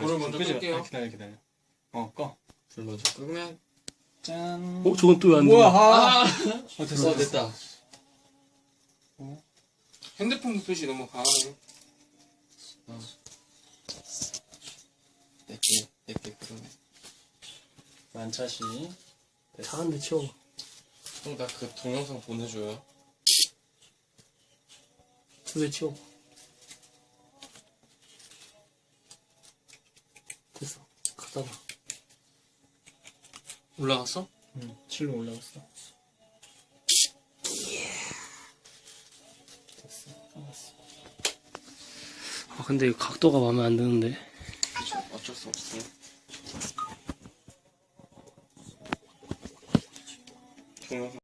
불을 먼저 끄지 마. 끌게요. 아, 기다려 기다려. 어 꺼. 불 먼저 끄면 짠. 어, 저건 또왜안 돼? 뭐야? 아. 아 어, 됐어. 어, 됐다 어. 핸드폰 불빛이 너무 강하네 어. 내게 내게 그러네 만차시. 잘한데 치워. 형 나 그 동영상 보내줘요 두개 치워. 됐어. 놔. 올라갔어? 응. 7로 올라갔어. 됐어. 끝났어. 아, 근데 이 각도가 마음에 안 드는데. 어쩔 수 없어 동영상